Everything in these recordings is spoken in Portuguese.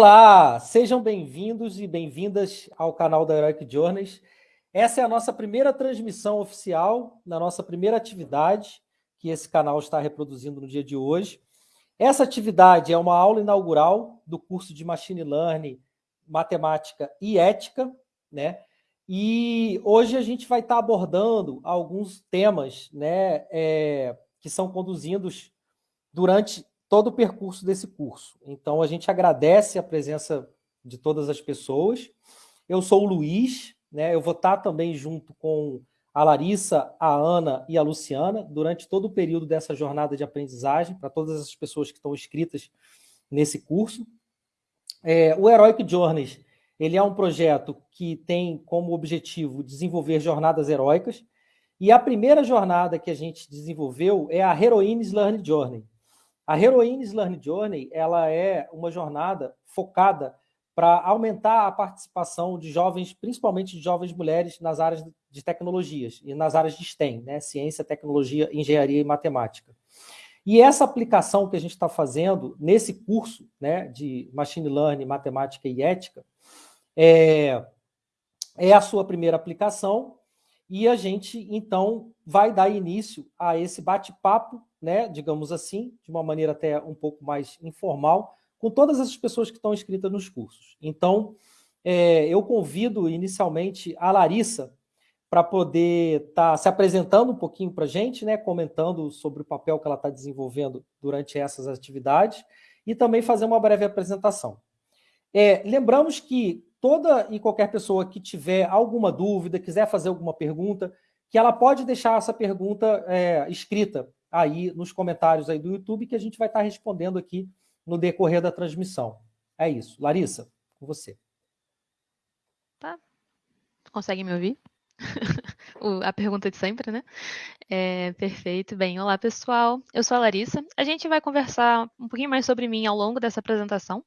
Olá, sejam bem-vindos e bem-vindas ao canal da Heroic Journeys. Essa é a nossa primeira transmissão oficial, na nossa primeira atividade que esse canal está reproduzindo no dia de hoje. Essa atividade é uma aula inaugural do curso de Machine Learning, Matemática e Ética, né? E hoje a gente vai estar abordando alguns temas né, é, que são conduzidos durante todo o percurso desse curso. Então, a gente agradece a presença de todas as pessoas. Eu sou o Luiz, né? eu vou estar também junto com a Larissa, a Ana e a Luciana durante todo o período dessa jornada de aprendizagem, para todas as pessoas que estão inscritas nesse curso. É, o Heroic Journeys ele é um projeto que tem como objetivo desenvolver jornadas heróicas, e a primeira jornada que a gente desenvolveu é a Heroines Learning Journey. A Heroines Learn Journey ela é uma jornada focada para aumentar a participação de jovens, principalmente de jovens mulheres, nas áreas de tecnologias e nas áreas de STEM, né? ciência, tecnologia, engenharia e matemática. E essa aplicação que a gente está fazendo nesse curso né, de Machine Learning, Matemática e Ética é, é a sua primeira aplicação e a gente, então, vai dar início a esse bate-papo né, digamos assim, de uma maneira até um pouco mais informal, com todas essas pessoas que estão inscritas nos cursos. Então, é, eu convido inicialmente a Larissa para poder estar tá se apresentando um pouquinho para a gente, né, comentando sobre o papel que ela está desenvolvendo durante essas atividades e também fazer uma breve apresentação. É, lembramos que toda e qualquer pessoa que tiver alguma dúvida, quiser fazer alguma pergunta, que ela pode deixar essa pergunta é, escrita aí nos comentários aí do YouTube que a gente vai estar respondendo aqui no decorrer da transmissão. É isso. Larissa, com você. Tá. Consegue me ouvir? a pergunta de sempre, né? É, perfeito. Bem, olá pessoal. Eu sou a Larissa. A gente vai conversar um pouquinho mais sobre mim ao longo dessa apresentação.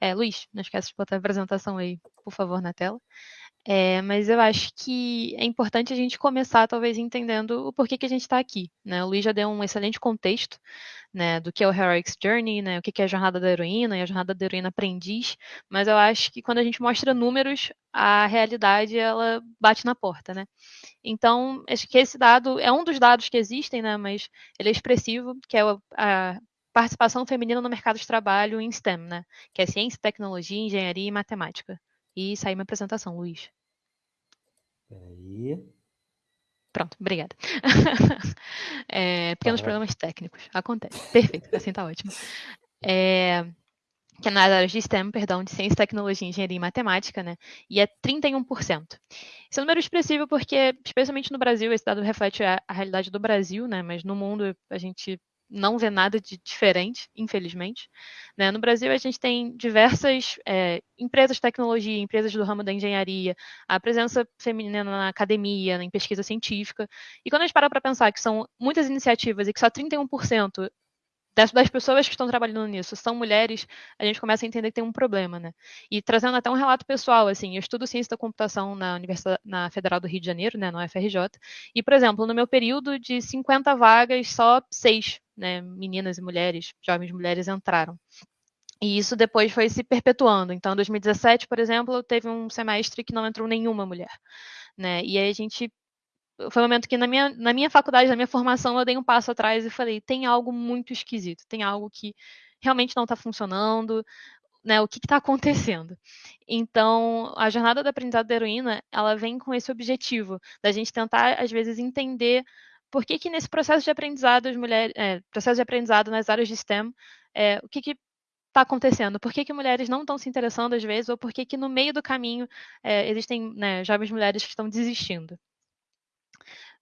É, Luiz, não esquece de botar a apresentação aí, por favor, na tela. É, mas eu acho que é importante a gente começar, talvez, entendendo o porquê que a gente está aqui. Né? O Luiz já deu um excelente contexto né, do que é o Heroic's Journey, né, o que é a jornada da heroína e a jornada da heroína aprendiz, mas eu acho que quando a gente mostra números, a realidade ela bate na porta. Né? Então, acho que esse dado é um dos dados que existem, né, mas ele é expressivo, que é a participação feminina no mercado de trabalho em STEM, né, que é ciência, tecnologia, engenharia e matemática. E sair minha apresentação, Luiz. Peraí. Pronto, obrigada. é, pequenos tá problemas técnicos, acontece. Perfeito, assim tá ótimo. É, que é nas áreas de STEM, perdão, de ciência, tecnologia, engenharia e matemática, né? E é 31%. Esse é um número expressivo porque, especialmente no Brasil, esse dado reflete a, a realidade do Brasil, né? Mas no mundo a gente não vê nada de diferente, infelizmente. Né? No Brasil, a gente tem diversas é, empresas de tecnologia, empresas do ramo da engenharia, a presença feminina na academia, em pesquisa científica. E quando a gente para para pensar que são muitas iniciativas e que só 31% das, das, pessoas que estão trabalhando nisso são mulheres, a gente começa a entender que tem um problema, né? E trazendo até um relato pessoal, assim, eu estudo ciência da computação na Universidade na Federal do Rio de Janeiro, né, no UFRJ, e, por exemplo, no meu período de 50 vagas, só seis, né, meninas e mulheres, jovens mulheres entraram. E isso depois foi se perpetuando. Então, em 2017, por exemplo, teve um semestre que não entrou nenhuma mulher. Né? E aí a gente foi um momento que na minha, na minha faculdade, na minha formação, eu dei um passo atrás e falei, tem algo muito esquisito, tem algo que realmente não está funcionando, né, o que está acontecendo. Então, a jornada do aprendizado da heroína, ela vem com esse objetivo, da gente tentar, às vezes, entender por que que nesse processo de aprendizado, as mulheres, é, processo de aprendizado nas áreas de STEM, é, o que que está acontecendo? Por que, que mulheres não estão se interessando às vezes, ou por que que no meio do caminho é, existem né, jovens mulheres que estão desistindo?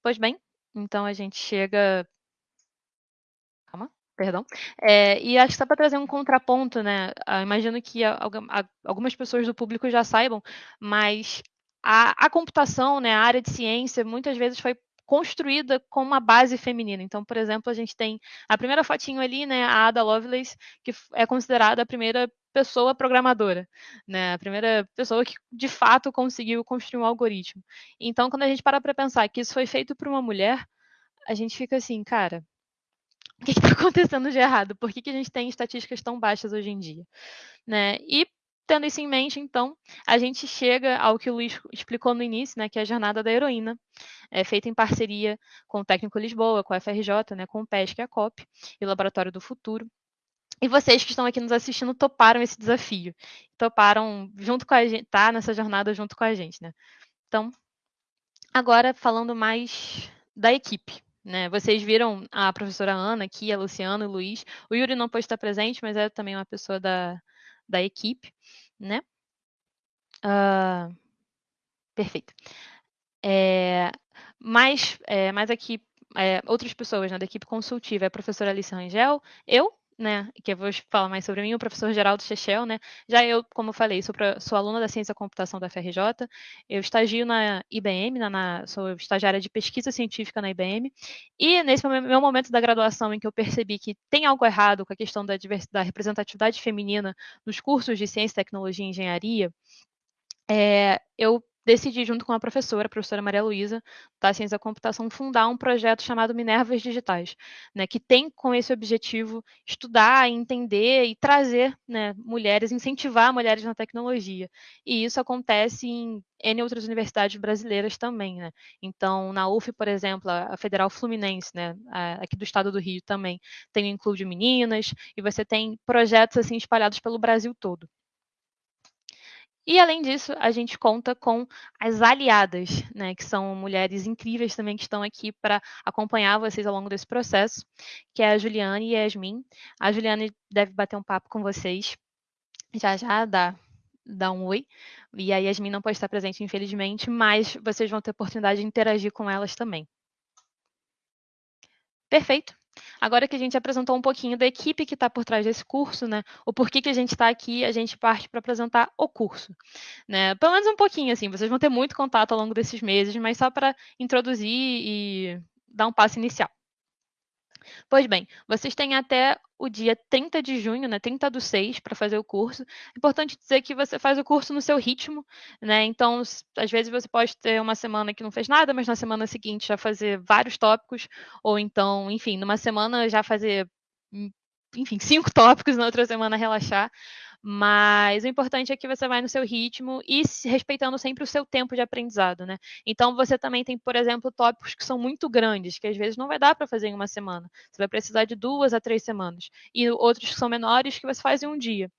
Pois bem, então a gente chega. Calma, perdão. É, e acho que só para trazer um contraponto, né? Ah, imagino que algumas pessoas do público já saibam, mas a, a computação, né, a área de ciência, muitas vezes foi construída com uma base feminina. Então, por exemplo, a gente tem a primeira fotinho ali, né, a Ada Lovelace, que é considerada a primeira pessoa programadora, né? A primeira pessoa que de fato conseguiu construir um algoritmo. Então, quando a gente para para pensar que isso foi feito por uma mulher, a gente fica assim, cara, o que está acontecendo de errado? Por que, que a gente tem estatísticas tão baixas hoje em dia? Né? E Tendo isso em mente, então, a gente chega ao que o Luiz explicou no início, né, que é a jornada da heroína, é feita em parceria com o Técnico Lisboa, com a FRJ, né, com o PESC a COP, e o Laboratório do Futuro. E vocês que estão aqui nos assistindo toparam esse desafio. Toparam junto com a gente, tá nessa jornada junto com a gente, né? Então, agora falando mais da equipe. Né? Vocês viram a professora Ana aqui, a Luciana, o Luiz. O Yuri não pode estar presente, mas é também uma pessoa da, da equipe né? Uh, perfeito. É, mais, é, mais aqui, é, outras pessoas né, da equipe consultiva, é a professora Alice Rangel, eu, né, que eu vou falar mais sobre mim, o professor Geraldo Chechel, né, já eu, como falei, sou, pra, sou aluna da Ciência da Computação da FRJ, eu estagio na IBM, na, na, sou estagiária de pesquisa científica na IBM, e nesse meu momento da graduação em que eu percebi que tem algo errado com a questão da, da representatividade feminina nos cursos de Ciência, Tecnologia e Engenharia, é, eu decidi, junto com a professora, a professora Maria Luísa, da Ciência da Computação, fundar um projeto chamado Minervas Digitais, né, que tem com esse objetivo estudar, entender e trazer né, mulheres, incentivar mulheres na tecnologia. E isso acontece em N outras universidades brasileiras também. Né? Então, na UF, por exemplo, a Federal Fluminense, né, aqui do estado do Rio também, tem o Include Meninas, e você tem projetos assim espalhados pelo Brasil todo. E além disso, a gente conta com as aliadas, né, que são mulheres incríveis também que estão aqui para acompanhar vocês ao longo desse processo, que é a Juliane e a Yasmin. A Juliane deve bater um papo com vocês já já, dá, dá um oi. E a Yasmin não pode estar presente, infelizmente, mas vocês vão ter oportunidade de interagir com elas também. Perfeito. Agora que a gente apresentou um pouquinho da equipe que está por trás desse curso, né? O porquê que a gente está aqui, a gente parte para apresentar o curso. Né? Pelo menos um pouquinho, assim, vocês vão ter muito contato ao longo desses meses, mas só para introduzir e dar um passo inicial. Pois bem, vocês têm até o dia 30 de junho, né, 30 do 6, para fazer o curso. Importante dizer que você faz o curso no seu ritmo, né? Então, às vezes você pode ter uma semana que não fez nada, mas na semana seguinte já fazer vários tópicos, ou então, enfim, numa semana já fazer, hum, enfim, cinco tópicos, na outra semana relaxar. Mas o importante é que você vai no seu ritmo e respeitando sempre o seu tempo de aprendizado, né? Então você também tem, por exemplo, tópicos que são muito grandes, que às vezes não vai dar para fazer em uma semana. Você vai precisar de duas a três semanas. E outros que são menores que você faz em um dia.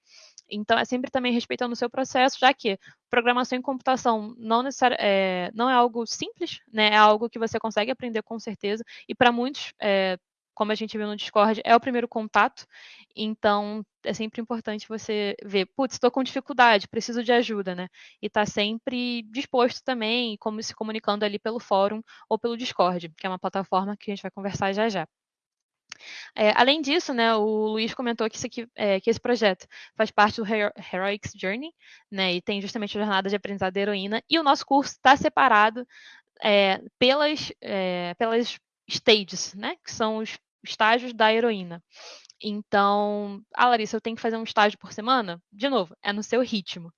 Então, é sempre também respeitando o seu processo, já que programação em computação não, é, não é algo simples, né? é algo que você consegue aprender com certeza, e para muitos é, como a gente viu no Discord, é o primeiro contato. Então, é sempre importante você ver, putz, estou com dificuldade, preciso de ajuda, né? E tá sempre disposto também, como se comunicando ali pelo fórum ou pelo Discord, que é uma plataforma que a gente vai conversar já já. É, além disso, né, o Luiz comentou que, aqui, é, que, esse projeto faz parte do Heroics Journey, né, e tem justamente a jornada de aprendizado da heroína, e o nosso curso está separado é, pelas, é, pelas stages, né? Que são os estágios da heroína. Então, ah, Larissa, eu tenho que fazer um estágio por semana? De novo, é no seu ritmo,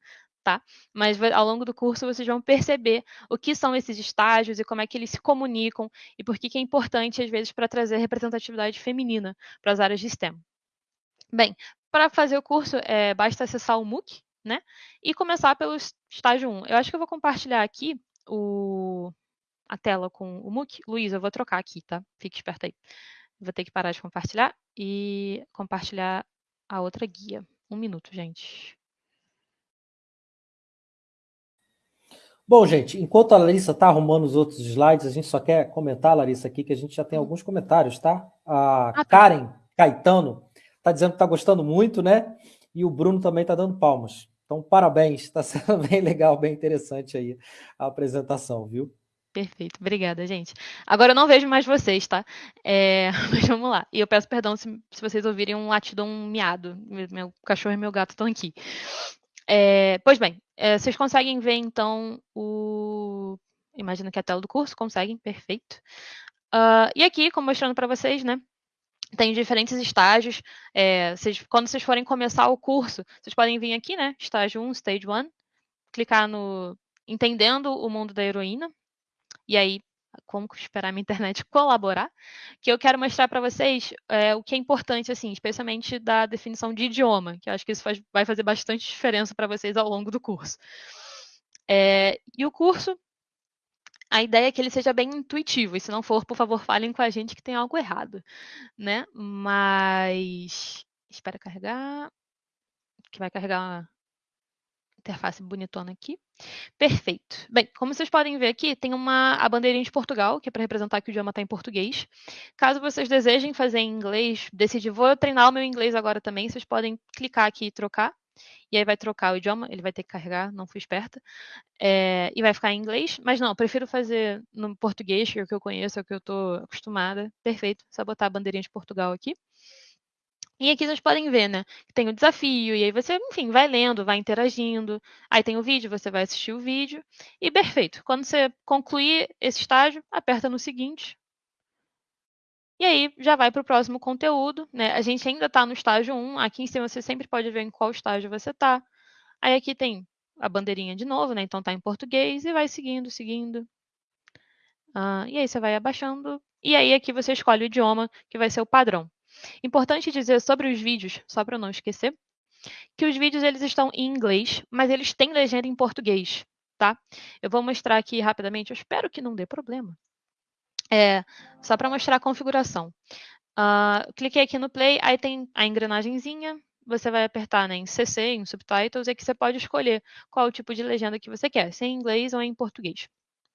tá? Mas ao longo do curso vocês vão perceber o que são esses estágios e como é que eles se comunicam e por que, que é importante, às vezes, para trazer representatividade feminina para as áreas de STEM. Bem, para fazer o curso, é, basta acessar o MOOC, né? E começar pelo estágio 1. Eu acho que eu vou compartilhar aqui o, a tela com o MOOC. Luiz, eu vou trocar aqui, tá? Fique esperto aí. Vou ter que parar de compartilhar e compartilhar a outra guia. Um minuto, gente. Bom, gente, enquanto a Larissa está arrumando os outros slides, a gente só quer comentar, Larissa, aqui, que a gente já tem hum. alguns comentários, tá? A ah, tá. Karen Caetano está dizendo que está gostando muito, né? E o Bruno também está dando palmas. Então, parabéns, está sendo bem legal, bem interessante aí a apresentação, viu? Perfeito, obrigada, gente. Agora eu não vejo mais vocês, tá? É, mas vamos lá. E eu peço perdão se, se vocês ouvirem um latido um miado. Meu, meu, cachorro e meu gato estão aqui. É, pois bem, é, vocês conseguem ver então o. Imagino que é a tela do curso, conseguem, perfeito. Uh, e aqui, como mostrando para vocês, né? Tem diferentes estágios. É, vocês, quando vocês forem começar o curso, vocês podem vir aqui, né? Estágio 1, Stage 1, clicar no Entendendo o Mundo da Heroína, e aí como esperar a minha internet colaborar, que eu quero mostrar para vocês é, o que é importante, assim, especialmente da definição de idioma, que eu acho que isso faz, vai fazer bastante diferença para vocês ao longo do curso. É, e o curso, a ideia é que ele seja bem intuitivo, e se não for, por favor, falem com a gente que tem algo errado, né? Mas, espera carregar, que vai carregar interface bonitona aqui. Perfeito. Bem, como vocês podem ver aqui, tem uma, a bandeirinha de Portugal, que é para representar que o idioma está em português. Caso vocês desejem fazer em inglês, decidir, vou treinar o meu inglês agora também, vocês podem clicar aqui e trocar. E aí vai trocar o idioma, ele vai ter que carregar, não fui esperta. É, e vai ficar em inglês, mas não, prefiro fazer no português, que é o que eu conheço, é o que eu estou acostumada. Perfeito, só botar a bandeirinha de Portugal aqui. E aqui vocês podem ver, né? Tem o desafio, e aí você, enfim, vai lendo, vai interagindo. Aí tem o vídeo, você vai assistir o vídeo. E perfeito. Quando você concluir esse estágio, aperta no seguinte. E aí já vai para o próximo conteúdo, né? A gente ainda está no estágio 1. Aqui em cima você sempre pode ver em qual estágio você está. Aí aqui tem a bandeirinha de novo, né? Então tá em português e vai seguindo, seguindo. Ah, e aí você vai abaixando. E aí aqui você escolhe o idioma que vai ser o padrão. Importante dizer sobre os vídeos, só para não esquecer, que os vídeos eles estão em inglês, mas eles têm legenda em português, tá? Eu vou mostrar aqui rapidamente, eu espero que não dê problema. É, só para mostrar a configuração. Uh, cliquei aqui no play, aí tem a engrenagemzinha, você vai apertar né, em CC, em Subtitles, e aqui você pode escolher qual tipo de legenda que você quer, se é em inglês ou em português.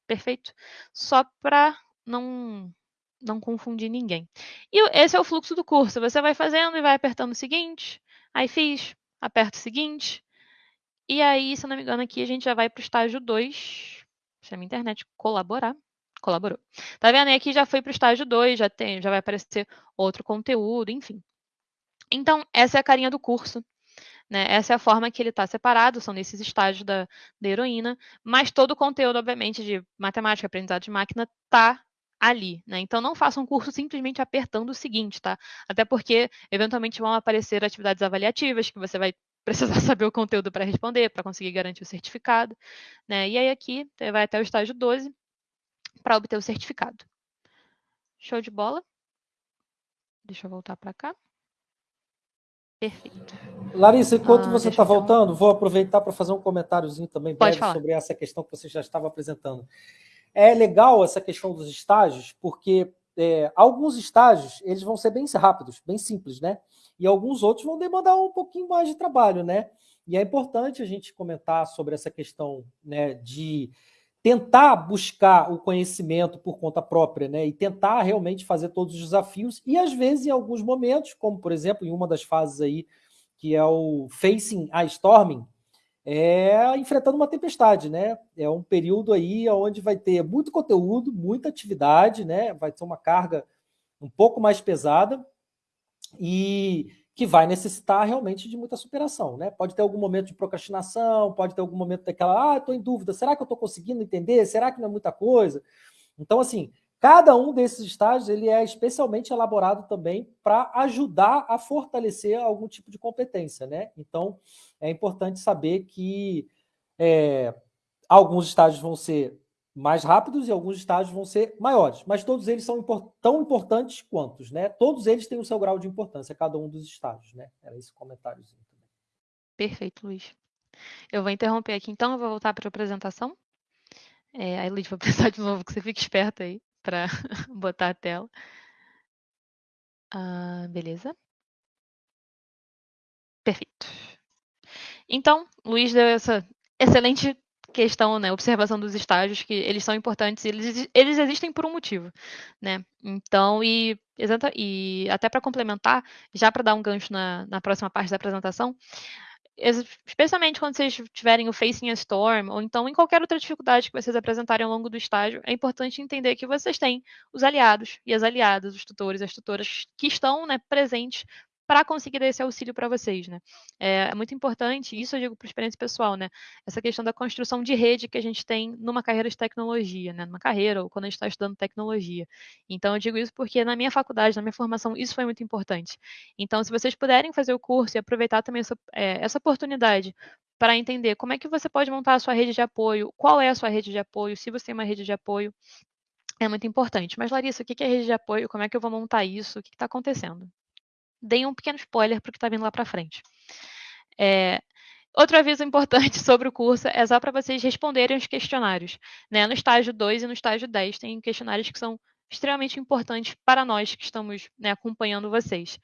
Perfeito? Só para não não confundir ninguém. E esse é o fluxo do curso. Você vai fazendo e vai apertando o seguinte, aí fiz, aperto o seguinte, e aí, se eu não me engano, aqui a gente já vai para o estágio 2. Se a minha internet colaborar, colaborou. Tá vendo? E aqui já foi para o estágio 2, já, tem, já vai aparecer outro conteúdo, enfim. Então, essa é a carinha do curso. Né? Essa é a forma que ele está separado, são nesses estágios da, da heroína, mas todo o conteúdo, obviamente, de matemática, aprendizado de máquina, está ali, né? Então não faça um curso simplesmente apertando o seguinte, tá? Até porque eventualmente vão aparecer atividades avaliativas que você vai precisar saber o conteúdo para responder, para conseguir garantir o certificado, né? E aí aqui vai até o estágio 12 para obter o certificado. Show de bola? Deixa eu voltar para cá. Perfeito. Larissa, enquanto ah, você está voltando, vou aproveitar para fazer um comentáriozinho também breve sobre essa questão que você já estava apresentando. É legal essa questão dos estágios, porque é, alguns estágios eles vão ser bem rápidos, bem simples, né? E alguns outros vão demandar um pouquinho mais de trabalho, né? E é importante a gente comentar sobre essa questão né, de tentar buscar o conhecimento por conta própria, né? E tentar realmente fazer todos os desafios. E às vezes, em alguns momentos, como por exemplo, em uma das fases aí, que é o Facing a Storming, é enfrentando uma tempestade, né? É um período aí onde vai ter muito conteúdo, muita atividade, né? Vai ter uma carga um pouco mais pesada e que vai necessitar realmente de muita superação, né? Pode ter algum momento de procrastinação, pode ter algum momento daquela, ah, estou em dúvida, será que eu estou conseguindo entender? Será que não é muita coisa? Então, assim, Cada um desses estágios ele é especialmente elaborado também para ajudar a fortalecer algum tipo de competência. Né? Então, é importante saber que é, alguns estágios vão ser mais rápidos e alguns estágios vão ser maiores, mas todos eles são import tão importantes quantos, né? Todos eles têm o seu grau de importância, cada um dos estágios, né? Era esse também. Perfeito, Luiz. Eu vou interromper aqui então, eu vou voltar para a apresentação. É, aí, Luiz, vou precisar de novo que você fique esperto aí para botar a tela. Ah, beleza. Perfeito. Então, Luiz deu essa excelente questão, né, observação dos estágios, que eles são importantes, eles, eles existem por um motivo, né? Então, e, e até para complementar, já para dar um gancho na, na próxima parte da apresentação, especialmente quando vocês tiverem o Facing a Storm, ou então em qualquer outra dificuldade que vocês apresentarem ao longo do estágio, é importante entender que vocês têm os aliados e as aliadas, os tutores e as tutoras que estão né, presentes para conseguir dar esse auxílio para vocês, né? É, é, muito importante, isso eu digo por experiência pessoal, né? Essa questão da construção de rede que a gente tem numa carreira de tecnologia, né? Numa carreira ou quando a gente está estudando tecnologia. Então eu digo isso porque na minha faculdade, na minha formação, isso foi muito importante. Então, se vocês puderem fazer o curso e aproveitar também essa, é, essa oportunidade para entender como é que você pode montar a sua rede de apoio, qual é a sua rede de apoio, se você tem uma rede de apoio, é muito importante. Mas, Larissa, o que é rede de apoio? Como é que eu vou montar isso? O que está acontecendo? Dei um pequeno spoiler para o que está vindo lá para frente. É, Outro aviso importante sobre o curso é só para vocês responderem os questionários. Né? No estágio 2 e no estágio 10 tem questionários que são extremamente importantes para nós que estamos né, acompanhando vocês.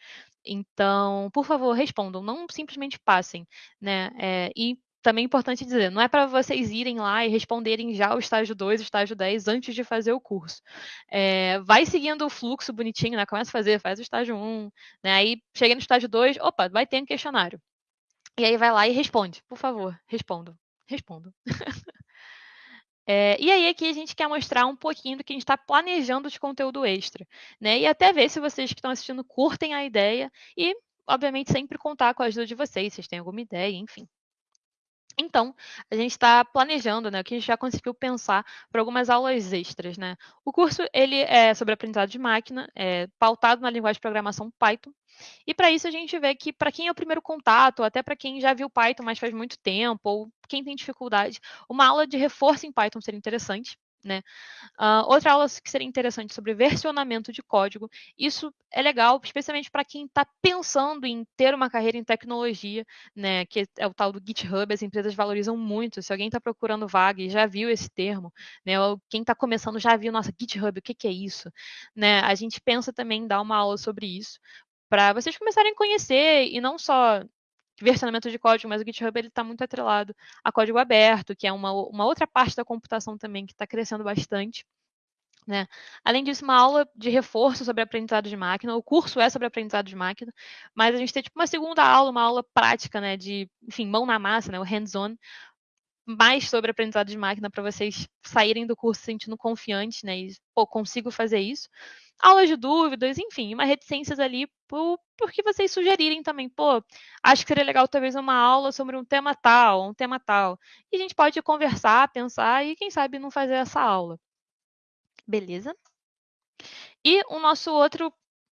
Então, por favor, respondam, não simplesmente passem. Né? É, e também é importante dizer, não é para vocês irem lá e responderem já o estágio 2, o estágio 10 antes de fazer o curso. É, vai seguindo o fluxo bonitinho, né? Começa a fazer, faz o estágio 1, né? Aí chega no estágio 2, opa, vai ter um questionário. E aí vai lá e responde. Por favor, respondam. Respondam. É, e aí aqui a gente quer mostrar um pouquinho do que a gente está planejando de conteúdo extra, né? E até ver se vocês que estão assistindo curtem a ideia e, obviamente, sempre contar com a ajuda de vocês, se vocês têm alguma ideia, enfim. Então, a gente está planejando, né, o que a gente já conseguiu pensar para algumas aulas extras, né? O curso ele é sobre aprendizado de máquina, é pautado na linguagem de programação Python. E para isso a gente vê que para quem é o primeiro contato, até para quem já viu Python, mas faz muito tempo, ou quem tem dificuldade, uma aula de reforço em Python seria interessante. Né? Uh, outra aula que seria interessante sobre versionamento de código. Isso é legal, especialmente para quem está pensando em ter uma carreira em tecnologia, né? Que é o tal do GitHub, as empresas valorizam muito. Se alguém está procurando vaga e já viu esse termo, né? Ou quem está começando já viu, nossa, GitHub, o que, que é isso? Né? A gente pensa também em dar uma aula sobre isso, para vocês começarem a conhecer e não só versionamento de código, mas o GitHub ele está muito atrelado a código aberto, que é uma, uma outra parte da computação também que está crescendo bastante. Né? Além disso, uma aula de reforço sobre aprendizado de máquina. O curso é sobre aprendizado de máquina, mas a gente tem tipo uma segunda aula, uma aula prática, né, de, enfim, mão na massa, né, o hands-on, mais sobre aprendizado de máquina para vocês saírem do curso se sentindo confiantes, né, e pô, consigo fazer isso aulas de dúvidas, enfim, uma reticências ali por, porque vocês sugerirem também, pô, acho que seria legal talvez uma aula sobre um tema tal, um tema tal. E a gente pode conversar, pensar e quem sabe não fazer essa aula. Beleza? E o nosso outro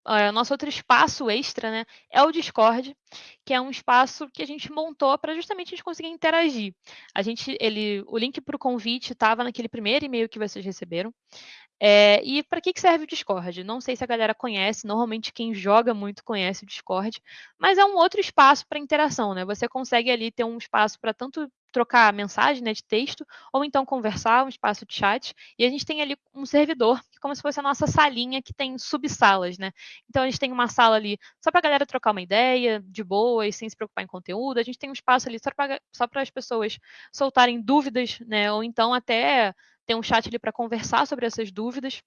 Uh, nosso outro espaço extra né, é o Discord, que é um espaço que a gente montou para justamente a gente conseguir interagir. A gente, ele, o link para o convite estava naquele primeiro e-mail que vocês receberam. É, e para que, que serve o Discord? Não sei se a galera conhece, normalmente quem joga muito conhece o Discord, mas é um outro espaço para interação, né? Você consegue ali ter um espaço para tanto trocar mensagem né, de texto, ou então conversar, um espaço de chat, e a gente tem ali um servidor, como se fosse a nossa salinha que tem subsalas, né? Então a gente tem uma sala ali só para a galera trocar uma ideia, de boa e sem se preocupar em conteúdo, a gente tem um espaço ali só para as pessoas soltarem dúvidas, né? Ou então até tem um chat ali para conversar sobre essas dúvidas.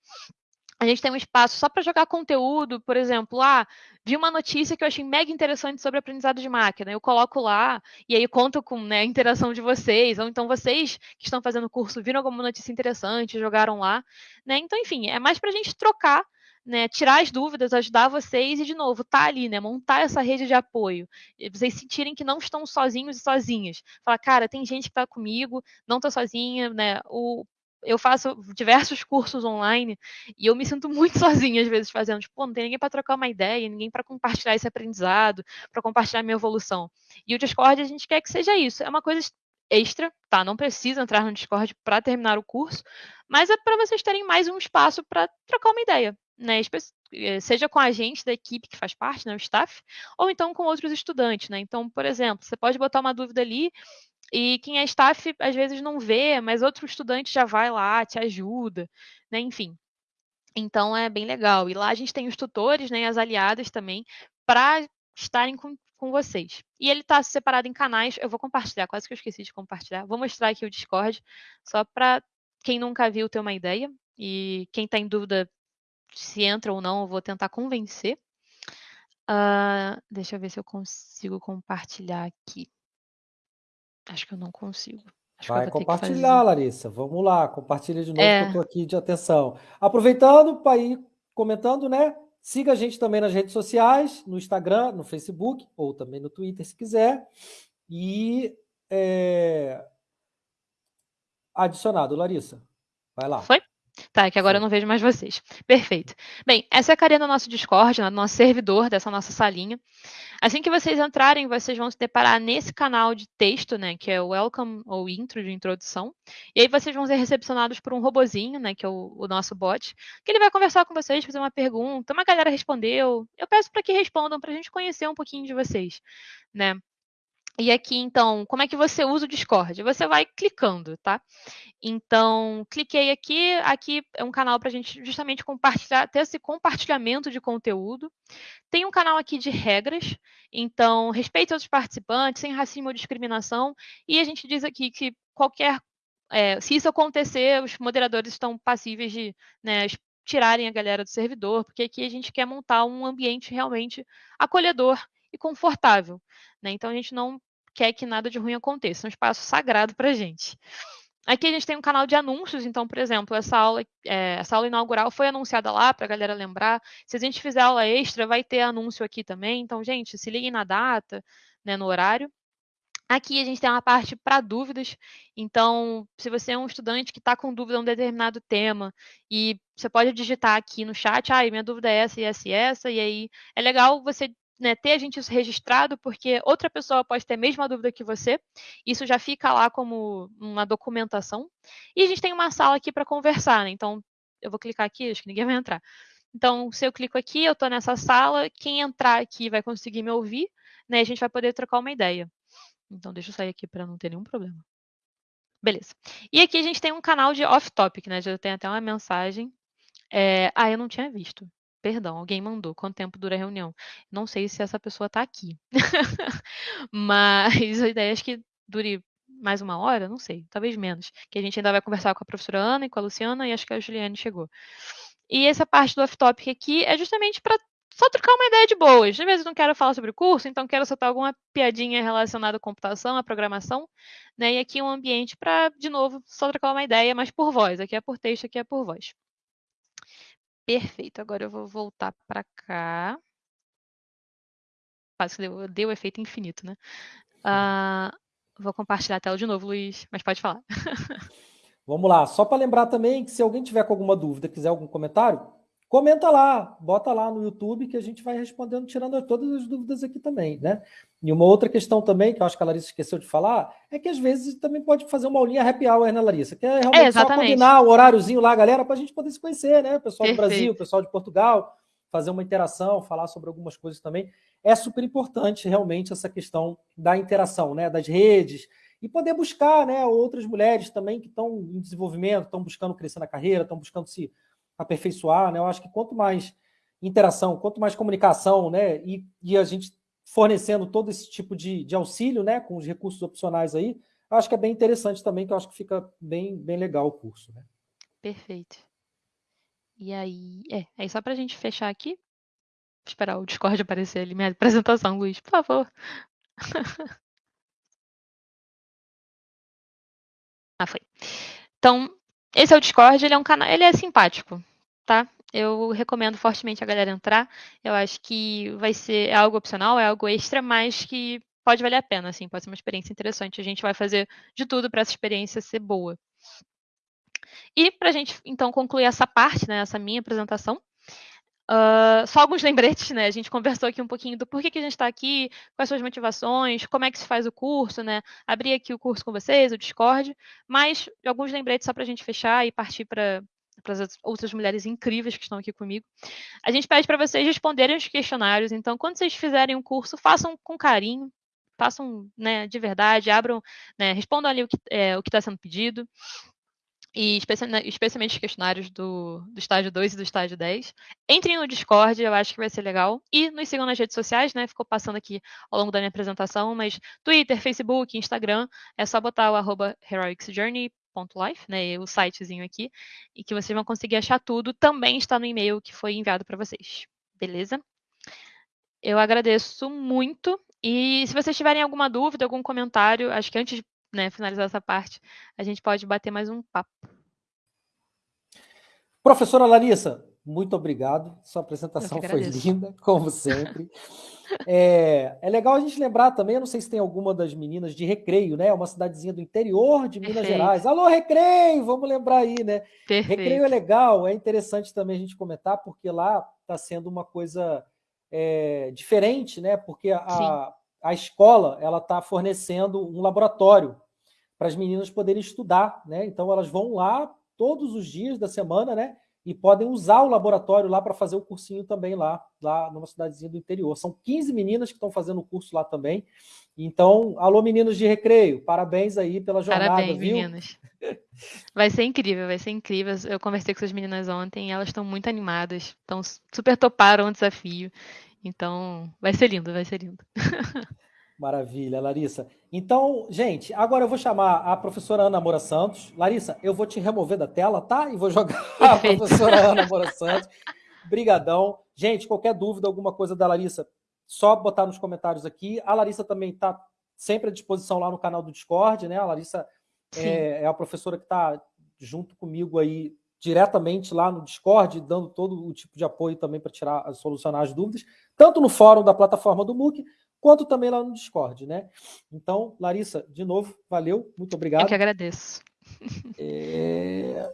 A gente tem um espaço só para jogar conteúdo, por exemplo, ah, vi uma notícia que eu achei mega interessante sobre aprendizado de máquina, eu coloco lá e aí conto com né, a interação de vocês, ou então vocês que estão fazendo o curso viram alguma notícia interessante, jogaram lá, né? Então, enfim, é mais para a gente trocar, né, tirar as dúvidas, ajudar vocês e, de novo, tá ali, né, montar essa rede de apoio, vocês sentirem que não estão sozinhos e sozinhas, falar, cara, tem gente que está comigo, não estou sozinha, né, o eu faço diversos cursos online e eu me sinto muito sozinha às vezes fazendo, tipo, não tem ninguém para trocar uma ideia, ninguém para compartilhar esse aprendizado, para compartilhar minha evolução. E o Discord a gente quer que seja isso, é uma coisa extra, tá? Não precisa entrar no Discord para terminar o curso, mas é para vocês terem mais um espaço para trocar uma ideia, né? Eh, seja com a gente da equipe que faz parte, né, o staff, ou então com outros estudantes, né? Então, por exemplo, você pode botar uma dúvida ali e quem é staff às vezes não vê, mas outro estudante já vai lá, te ajuda, né? Enfim. Então é bem legal. E lá a gente tem os tutores, né, as aliadas também, para estarem com, com vocês. E ele está separado em canais. Eu vou compartilhar, quase que eu esqueci de compartilhar. Vou mostrar aqui o Discord, só para quem nunca viu ter uma ideia. E quem está em dúvida se entra ou não, eu vou tentar convencer. Uh, deixa eu ver se eu consigo compartilhar aqui. Acho que eu não consigo. Acho Vai compartilhar, Larissa. Vamos lá, compartilha de novo é. que eu estou aqui de atenção. Aproveitando para ir comentando, né? Siga a gente também nas redes sociais, no Instagram, no Facebook, ou também no Twitter, se quiser. E é... adicionado, Larissa. Vai lá. Foi? Tá, que agora eu não vejo mais vocês. Perfeito. Bem, essa é a carinha do nosso Discord, do nosso servidor, dessa nossa salinha. Assim que vocês entrarem, vocês vão se deparar nesse canal de texto, né, que é o Welcome ou Intro de introdução. E aí vocês vão ser recepcionados por um robozinho, né, que é o, o nosso bot, que ele vai conversar com vocês, fazer uma pergunta, uma galera respondeu. Eu peço para que respondam para a gente conhecer um pouquinho de vocês, né? E aqui, então, como é que você usa o Discord? Você vai clicando, tá? Então, cliquei aqui. Aqui é um canal para a gente justamente compartilhar, ter esse compartilhamento de conteúdo. Tem um canal aqui de regras. Então, respeite os participantes, sem racismo ou discriminação. E a gente diz aqui que qualquer. É, se isso acontecer, os moderadores estão passíveis de né, tirarem a galera do servidor, porque aqui a gente quer montar um ambiente realmente acolhedor e confortável. Né? Então a gente não quer que nada de ruim aconteça, é um espaço sagrado para a gente. Aqui a gente tem um canal de anúncios, então, por exemplo, essa aula, é, essa aula inaugural foi anunciada lá para a galera lembrar. Se a gente fizer aula extra, vai ter anúncio aqui também. Então, gente, se liguem na data, né, no horário. Aqui a gente tem uma parte para dúvidas. Então, se você é um estudante que está com dúvida em um determinado tema, e você pode digitar aqui no chat, ah, minha dúvida é essa e essa e essa, e aí é legal você né, ter a gente isso registrado, porque outra pessoa pode ter a mesma dúvida que você. Isso já fica lá como uma documentação. E a gente tem uma sala aqui para conversar, né? Então, eu vou clicar aqui, acho que ninguém vai entrar. Então, se eu clico aqui, eu estou nessa sala, quem entrar aqui vai conseguir me ouvir, né? A gente vai poder trocar uma ideia. Então, deixa eu sair aqui para não ter nenhum problema. Beleza. E aqui a gente tem um canal de off-topic, né? Já tem até uma mensagem. É... Ah, eu não tinha visto. Perdão, alguém mandou. Quanto tempo dura a reunião? Não sei se essa pessoa está aqui. Mas a ideia é que dure mais uma hora, não sei, talvez menos. Que a gente ainda vai conversar com a professora Ana e com a Luciana e acho que a Juliane chegou. E essa parte do off-topic aqui é justamente para só trocar uma ideia de boas. Às vezes não quero falar sobre o curso, então quero soltar alguma piadinha relacionada à computação, à programação, né? E aqui um ambiente para, de novo, só trocar uma ideia, mas por voz. Aqui é por texto, aqui é por voz. Perfeito. Agora eu vou voltar para cá. Quase deu, deu efeito infinito, né? Uh, vou compartilhar a tela de novo, Luiz, mas pode falar. Vamos lá. Só para lembrar também que se alguém tiver com alguma dúvida, quiser algum comentário, comenta lá, bota lá no YouTube que a gente vai respondendo, tirando todas as dúvidas aqui também, né? E uma outra questão também, que eu acho que a Larissa esqueceu de falar, é que às vezes também pode fazer uma aulinha happy hour, né, Larissa? Que é realmente é, só combinar o horáriozinho lá, galera, para a gente poder se conhecer, né? O pessoal Perfeito. do Brasil, o pessoal de Portugal, fazer uma interação, falar sobre algumas coisas também. É super importante, realmente, essa questão da interação, né? Das redes, e poder buscar né, outras mulheres também que estão em desenvolvimento, estão buscando crescer na carreira, estão buscando se aperfeiçoar, né? Eu acho que quanto mais interação, quanto mais comunicação, né? E, e a gente fornecendo todo esse tipo de, de auxílio, né? Com os recursos opcionais aí, acho que é bem interessante também, que eu acho que fica bem, bem legal o curso, né? Perfeito. E aí, é, aí só para a gente fechar aqui, esperar o Discord aparecer ali, minha apresentação, Luiz, por favor. ah, foi. Então, esse é o Discord, ele é um canal, ele é simpático, tá? Eu recomendo fortemente a galera entrar. Eu acho que vai ser é algo opcional, é algo extra, mas que pode valer a pena, assim, pode ser uma experiência interessante. A gente vai fazer de tudo para essa experiência ser boa. E para a gente, então, concluir essa parte, né, essa minha apresentação, Uh, só alguns lembretes, né? A gente conversou aqui um pouquinho do porquê que a gente está aqui, quais suas motivações, como é que se faz o curso, né? Abri aqui o curso com vocês, o Discord, mas alguns lembretes só para a gente fechar e partir para para as outras mulheres incríveis que estão aqui comigo. A gente pede para vocês responderem os questionários, então, quando vocês fizerem um curso, façam com carinho, façam né, de verdade, abram, né, respondam ali o que é, está sendo pedido e especialmente os questionários do, do estágio 2 e do estágio 10. Entrem no Discord, eu acho que vai ser legal. E nos sigam nas redes sociais, né? Ficou passando aqui ao longo da minha apresentação, mas Twitter, Facebook, Instagram, é só botar o arroba heroicsjourney.life, né? O sitezinho aqui, e que vocês vão conseguir achar tudo. Também está no e-mail que foi enviado para vocês. Beleza? Eu agradeço muito. E se vocês tiverem alguma dúvida, algum comentário, acho que antes de né, finalizar essa parte, a gente pode bater mais um papo. Professora Larissa, muito obrigado. Sua apresentação foi linda, como sempre. É, é, legal a gente lembrar também, eu não sei se tem alguma das meninas de Recreio, né? Uma cidadezinha do interior de Minas Perfeito. Gerais. Alô, Recreio! Vamos lembrar aí, né? Perfeito. Recreio é legal, é interessante também a gente comentar, porque lá está sendo uma coisa é, diferente, né? Porque a, a escola ela está fornecendo um laboratório para as meninas poderem estudar, né? Então elas vão lá todos os dias da semana, né? E podem usar o laboratório lá para fazer o cursinho também lá, lá numa cidadezinha do interior. São 15 meninas que estão fazendo o curso lá também. Então, alô meninos de recreio, parabéns aí pela jornada, parabéns, viu? meninas. Vai ser incrível, vai ser incrível. Eu conversei com essas meninas ontem e elas estão muito animadas, estão super toparam o desafio. Então, vai ser lindo, vai ser lindo. Maravilha, Larissa. Então, gente, agora eu vou chamar a professora Ana Moura Santos. Larissa, eu vou te remover da tela, tá? E vou jogar a professora Ana Moura Santos. Brigadão. Gente, qualquer dúvida, alguma coisa da Larissa, só botar nos comentários aqui. A Larissa também está sempre à disposição lá no canal do Discord, né? A Larissa é, é, a professora que está junto comigo aí diretamente lá no Discord, dando todo o tipo de apoio também para tirar, solucionar as dúvidas, tanto no fórum da plataforma do MOOC, quanto também lá no Discord, né? Então, Larissa, de novo, valeu, muito obrigado. Eu que agradeço. É...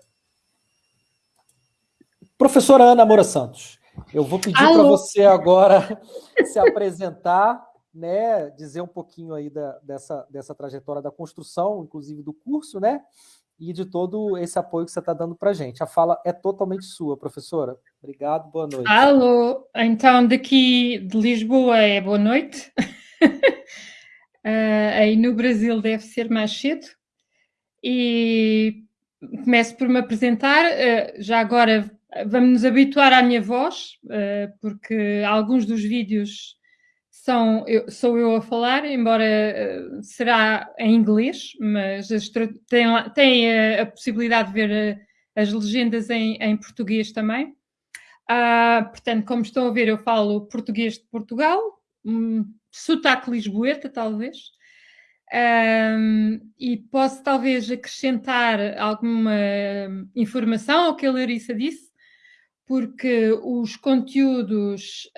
Professora Ana Moura Santos, eu vou pedir para você agora se apresentar, né, dizer um pouquinho aí da, dessa, dessa trajetória da construção, inclusive do curso, né, e de todo esse apoio que você está dando para a gente. A fala é totalmente sua, professora. Obrigado, boa noite. Alô, então daqui de Lisboa é boa noite. uh, aí no Brasil deve ser mais cedo. E começo por me apresentar. Uh, já agora vamos nos habituar à minha voz, uh, porque alguns dos vídeos são, eu, sou eu a falar, embora uh, será em inglês, mas tem, tem a, a, possibilidade de ver uh, as legendas em, em português também. Uh, portanto, como estão a ver, eu falo português de Portugal, um, sotaque lisboeta, talvez. Um, e posso talvez acrescentar alguma informação ao que a Larissa disse, porque os conteúdos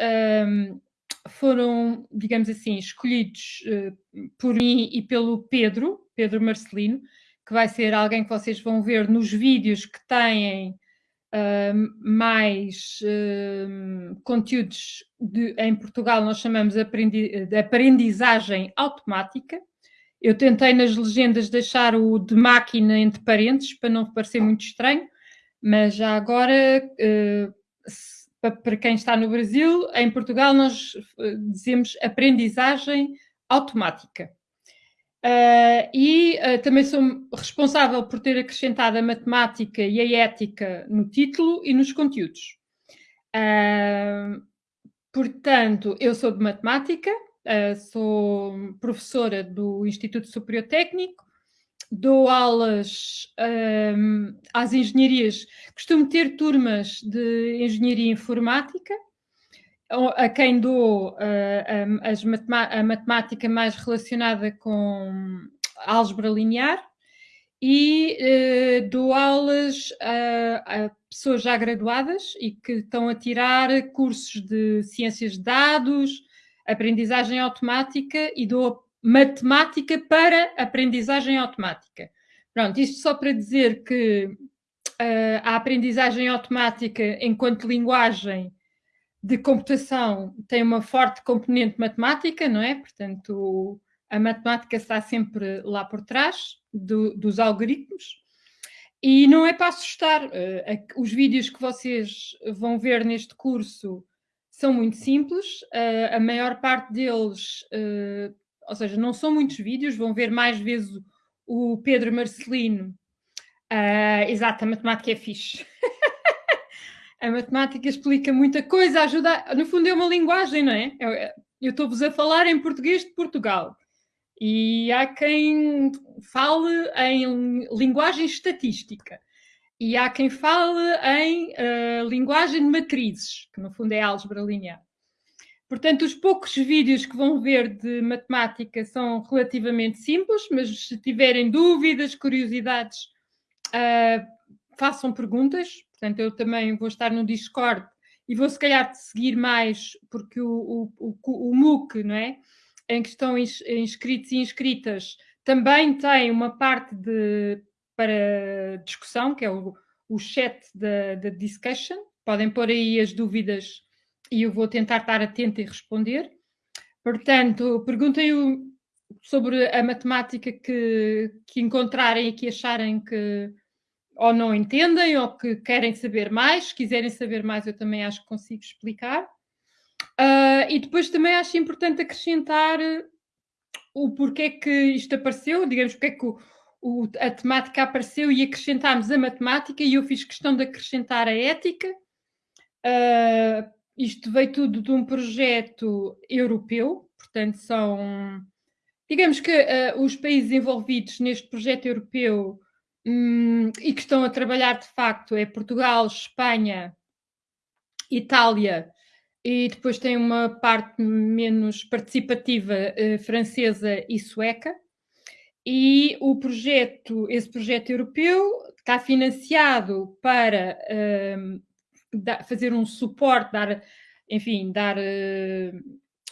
um, foram, digamos assim, escolhidos uh, por mim e pelo Pedro, Pedro Marcelino, que vai ser alguém que vocês vão ver nos vídeos que têm uh, mais uh, conteúdos de, em Portugal, nós chamamos aprendi, de aprendizagem automática. Eu tentei nas legendas deixar o de máquina entre parênteses para não parecer muito estranho, mas já agora para quem está no Brasil, em Portugal nós eh, dizemos aprendizagem automática. Uh, e uh, também sou responsável por ter acrescentado a matemática e a ética no título e nos conteúdos. Uh, portanto, eu sou de matemática, sou professora do Instituto Superior Técnico, dou aulas um, às engenharias, costumo ter turmas de engenharia informática, a quem dou uh, a, a matemática mais relacionada com álgebra linear e uh, dou aulas a, a, pessoas já graduadas e que estão a tirar cursos de ciências de dados, aprendizagem automática e dou matemática para aprendizagem automática. Pronto, isto só para dizer que uh, a aprendizagem automática, enquanto linguagem de computação, tem uma forte componente matemática, não é? Portanto, a matemática está sempre lá por trás do, dos algoritmos. E não é para assustar. Uh, os vídeos que vocês vão ver neste curso são muito simples. Uh, a maior parte deles uh, ou seja, não são muitos vídeos, vão ver mais vezes o Pedro Marcelino. Uh, exato, a matemática é fixe. a matemática explica muita coisa, ajuda. No fundo, é uma linguagem, não é? Eu estou-vos a falar em português de Portugal. E há quem fale em linguagem estatística. E há quem fale em uh, linguagem de matrizes, que no fundo é álgebra linear. Portanto, os poucos vídeos que vão ver de matemática são relativamente simples, mas se tiverem dúvidas, curiosidades, uh, façam perguntas. portanto eu também vou estar no Discord e vou se calhar seguir mais, porque o, o, o, o MOOC, não é? Em que estão inscritos e inscritas, também tem uma parte de, para discussão, que é o, o chat da discussion. Podem pôr aí as dúvidas e eu vou tentar estar atenta e responder. Portanto, perguntem sobre a matemática que, que encontrarem e que acharem que ou não entendem ou que querem saber mais. Se quiserem saber mais, eu também acho que consigo explicar. Uh, e depois também acho importante acrescentar o porquê que isto apareceu, digamos, porque é que o, o, a temática apareceu e acrescentámos a matemática e eu fiz questão de acrescentar a ética. Uh, isto veio tudo de um projeto europeu, portanto, são. Digamos que uh, os países envolvidos neste projeto europeu um, e que estão a trabalhar de facto é Portugal, Espanha, Itália e depois tem uma parte menos participativa uh, francesa e sueca. E o projeto, esse projeto europeu está financiado para uh, fazer um suporte, dar, enfim, dar. Uh,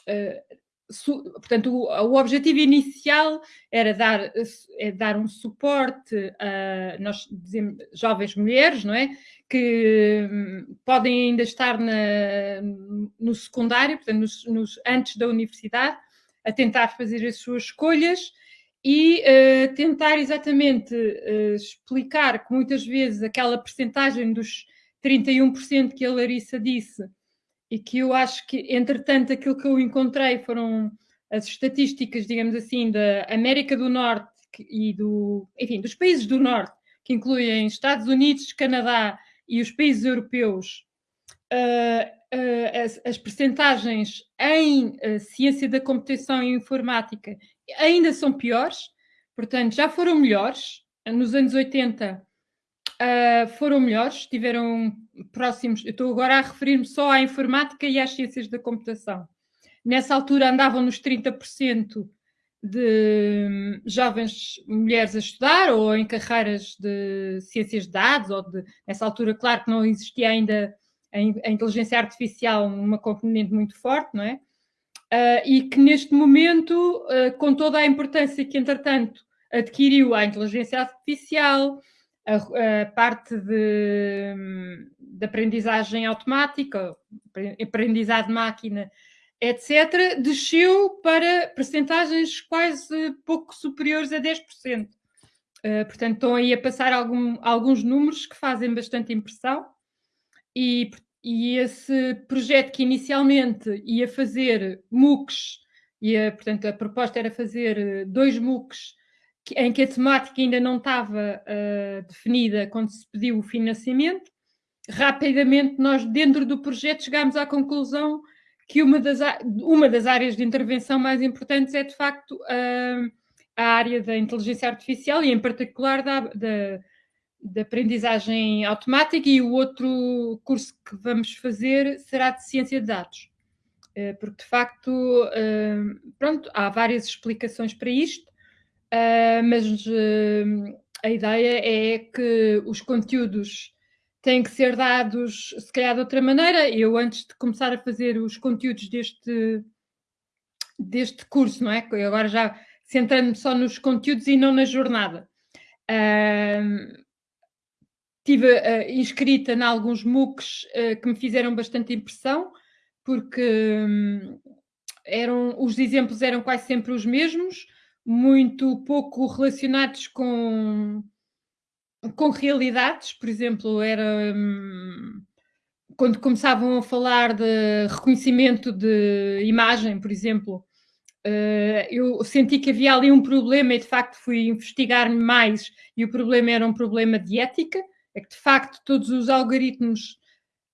uh, su, portanto, o, o, objetivo inicial era dar, é dar um suporte a nós dizemos, jovens mulheres, não é? Que um, podem ainda estar na, no secundário, portanto, nos, nos, antes da universidade, a tentar fazer as suas escolhas e uh, tentar exatamente uh, explicar que muitas vezes aquela percentagem dos 31% que a Larissa disse, e que eu acho que, entretanto, aquilo que eu encontrei foram as estatísticas, digamos assim, da América do Norte e do, enfim, dos países do Norte, que incluem Estados Unidos, Canadá e os países europeus, uh, uh, as, as percentagens em uh, ciência da computação e informática ainda são piores, portanto, já foram melhores. Nos anos 80 uh, foram melhores, estiveram próximos. Eu estou agora a referir-me só à informática e às ciências da computação. Nessa altura andavam nos 30% de jovens mulheres a estudar ou em carreiras de ciências de dados, ou de, nessa altura, claro que não existia ainda a, a inteligência artificial uma componente muito forte, não é? Uh, e que neste momento, uh, com toda a importância que, entretanto, adquiriu a inteligência artificial, a, a parte de, de, aprendizagem automática, aprendizado de máquina, etc., desceu para percentagens quase pouco superiores a 10%. Uh, portanto, estão aí a passar algum, alguns números que fazem bastante impressão e, e esse projeto que inicialmente ia fazer MOOCs, ia, portanto, a proposta era fazer dois MOOCs em que a temática ainda não estava uh, definida quando se pediu o financiamento. Rapidamente, nós, dentro do projeto, chegámos à conclusão que uma das, uma das áreas de intervenção mais importantes é, de facto, uh, a área da inteligência artificial e, em particular, da, da, da, aprendizagem automática. E o outro curso que vamos fazer será de ciência de dados. Uh, porque, de facto, pronto, há várias explicações para isto Uh, mas uh, a ideia é que os conteúdos têm que ser dados, se calhar de outra maneira. Eu, antes de começar a fazer os conteúdos deste, deste curso, não é? Agora já centrando-me só nos conteúdos e não na jornada. Uh, estive uh, inscrita em alguns MOOCs uh, que me fizeram bastante impressão, porque um, eram, os exemplos eram quase sempre os mesmos, muito pouco relacionados com, com realidades, por exemplo, era hum, quando começavam a falar de reconhecimento de imagem, por exemplo, uh, eu senti que havia ali um problema e de facto fui investigar mais. E o problema era um problema de ética, é que de facto todos os algoritmos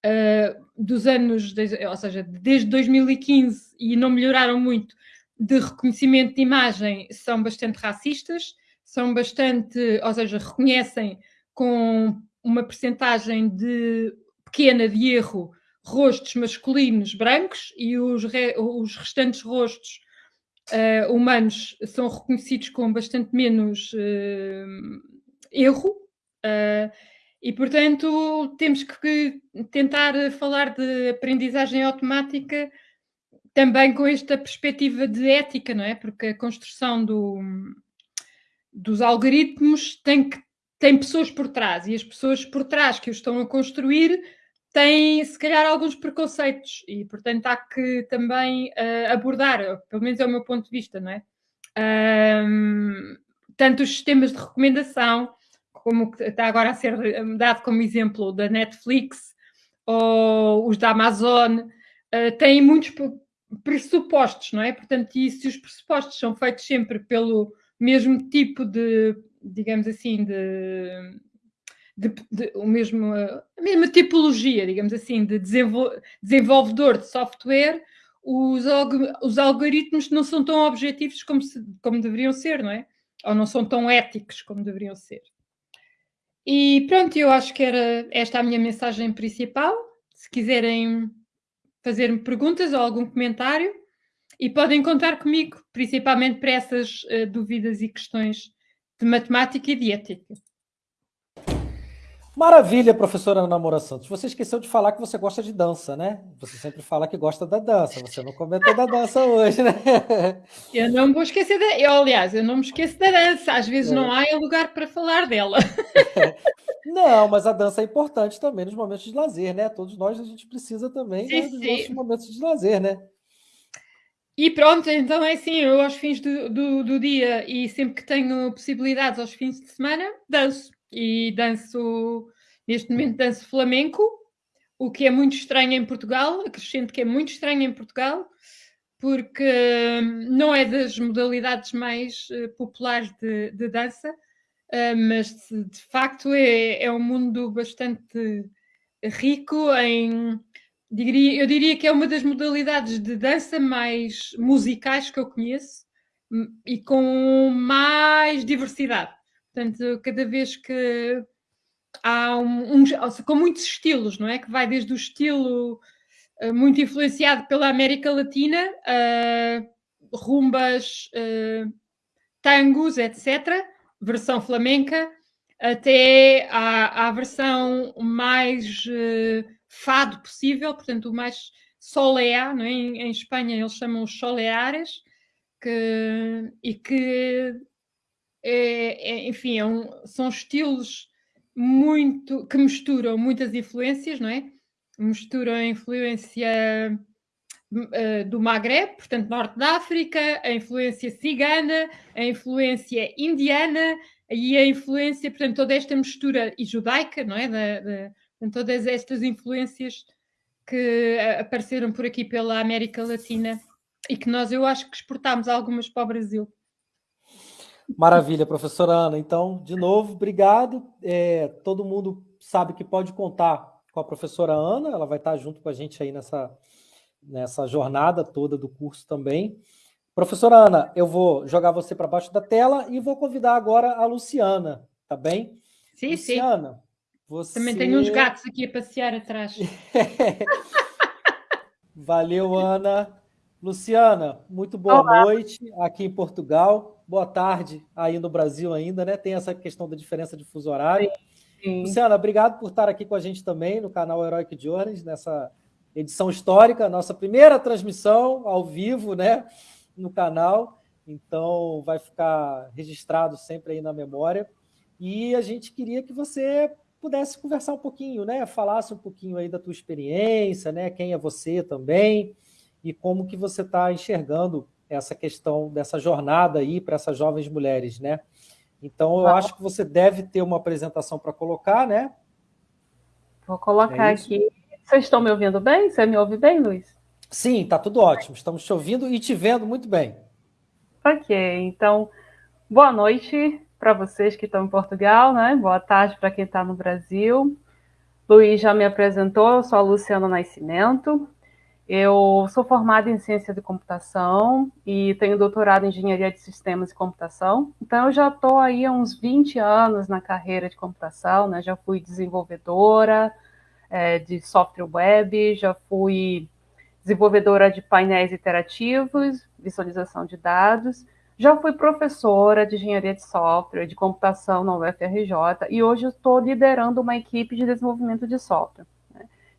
uh, dos anos, ou seja, desde 2015 e não melhoraram muito, de reconhecimento de imagem são bastante racistas, são bastante, ou seja, reconhecem com uma percentagem de pequena de erro rostos masculinos brancos e os, re, os restantes rostos uh, humanos são reconhecidos com bastante menos uh, erro. Uh, E, portanto, temos que tentar falar de aprendizagem automática também com esta perspectiva de ética, não é? Porque a construção do, dos algoritmos tem, que, tem pessoas por trás e as pessoas por trás que os estão a construir têm, se calhar, alguns preconceitos e, portanto, há que também uh, abordar, pelo menos é o meu ponto de vista, não é? Um, tanto os sistemas de recomendação, como está agora a ser dado como exemplo da Netflix ou os da Amazon, uh, têm muitos pressupostos, não é? Portanto, e se os pressupostos são feitos sempre pelo mesmo tipo de, digamos assim, de, de, de o mesmo, a mesma tipologia, digamos assim, de desenvolvedor de software, os, os algoritmos não são tão objetivos como, se, como deveriam ser, não é? Ou não são tão éticos como deveriam ser. E pronto, eu acho que era esta a minha mensagem principal. Se quiserem fazer-me perguntas ou algum comentário e podem contar comigo, principalmente para essas uh, dúvidas e questões de matemática e de ética. Maravilha, professora Ana Moura Santos. Você esqueceu de falar que você gosta de dança, né? Você sempre fala que gosta da dança. Você não comentou da dança hoje, né? Eu não vou esquecer da. Eu, aliás, eu não me esqueço da dança. Às vezes é. não há lugar para falar dela. Não, mas a dança é importante também nos momentos de lazer, né? Todos nós a gente precisa também sim, né, dos sim. nossos momentos de lazer, né? E pronto, então é assim, eu aos fins do, do, do, dia e sempre que tenho possibilidades aos fins de semana, danço. E danço, neste momento danço flamenco, o que é muito estranho em Portugal, acrescento que é muito estranho em Portugal, porque hum, não é das modalidades mais uh, populares de, de dança, uh, mas de facto é, é um mundo bastante rico em. Diria, eu diria que é uma das modalidades de dança mais musicais que eu conheço hum, e com mais diversidade. Portanto, cada vez que há um, um, com muitos estilos, não é? Que vai desde o estilo uh, muito influenciado pela América Latina, uh, rumbas, uh, tangos, etc., versão flamenca, até à, à versão mais uh, fado possível, portanto, o mais soleá, não é? em, em Espanha eles chamam os soleares, que, e que é, é, enfim, é um, são estilos muito que misturam muitas influências, não é? Misturam a influência uh, do Maghreb, portanto, norte da África, a influência cigana, a influência indiana e a influência, portanto, toda esta mistura e judaica, não é? Da, todas estas influências que apareceram por aqui pela América Latina e que nós, eu acho que exportámos algumas para o Brasil. Maravilha, professora Ana. Então, de novo, obrigado. É, todo mundo sabe que pode contar com a professora Ana, ela vai estar junto com a gente aí nessa, nessa jornada toda do curso também. Professora Ana, eu vou jogar você para baixo da tela e vou convidar agora a Luciana, tá bem? Sim, Luciana, sim. Você... Também tem uns gatos aqui a passear atrás. Valeu, Ana. Luciana, muito boa Olá. noite aqui em Portugal. Boa tarde aí no Brasil ainda, né? Tem essa questão da diferença de fuso horário. Sim. Luciana, obrigado por estar aqui com a gente também no canal Heroic Journeys, nessa edição histórica, nossa primeira transmissão ao vivo, né? No canal. Então, vai ficar registrado sempre aí na memória. E a gente queria que você pudesse conversar um pouquinho, né? Falasse um pouquinho aí da tua experiência, né? Quem é você também e como que você está enxergando essa questão dessa jornada aí para essas jovens mulheres, né? Então, eu ah. acho que você deve ter uma apresentação para colocar, né? Vou colocar é aqui. Vocês estão me ouvindo bem? Você me ouve bem, Luiz? Sim, está tudo ótimo. Estamos te ouvindo e te vendo muito bem. Ok, então, boa noite para vocês que estão em Portugal, né? Boa tarde para quem está no Brasil. Luiz já me apresentou, eu sou a Luciana Nascimento, eu sou formada em ciência de computação e tenho doutorado em engenharia de sistemas e computação. Então, eu já estou aí há uns 20 anos na carreira de computação, né? Já fui desenvolvedora é, de software web, já fui desenvolvedora de painéis interativos, visualização de dados, Já fui professora de engenharia de software, de computação na UFRJ, e hoje estou liderando uma equipe de desenvolvimento de software.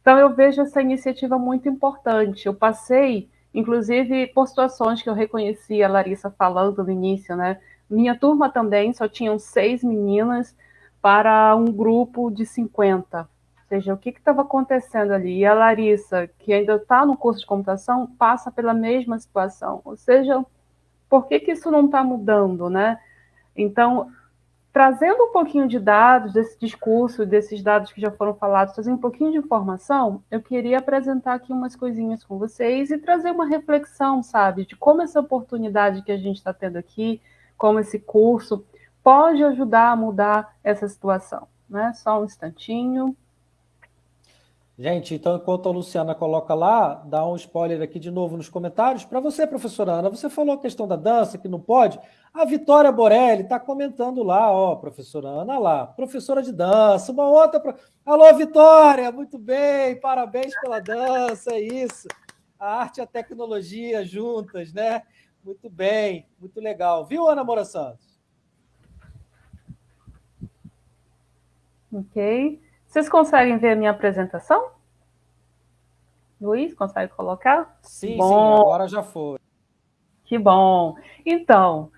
Então, eu vejo essa iniciativa muito importante. Eu passei, inclusive, por situações que eu reconheci a Larissa falando no início, né? Minha turma também só tinham seis meninas para um grupo de 50. Ou seja, o que estava acontecendo ali? E a Larissa, que ainda está no curso de computação, passa pela mesma situação. Ou seja, por que, que isso não está mudando, né? Então, trazendo um pouquinho de dados desse discurso, desses dados que já foram falados, trazendo um pouquinho de informação, eu queria apresentar aqui umas coisinhas com vocês e trazer uma reflexão, sabe, de como essa oportunidade que a gente está tendo aqui, como esse curso, pode ajudar a mudar essa situação. Né? Só um instantinho. Gente, então enquanto a Luciana coloca lá, dá um spoiler aqui de novo nos comentários. Para você, professora Ana, você falou a questão da dança, que não pode. A Vitória Borelli está comentando lá, ó, professora Ana lá, professora de dança, uma outra. Pro... Alô, Vitória, muito bem, parabéns pela dança, é isso. A arte e a tecnologia juntas, né? Muito bem, muito legal. Viu, Ana Moura Santos? Ok. Vocês conseguem ver a minha apresentação? Luiz, consegue colocar? Sim, bom. sim, agora já foi. Que bom. Então,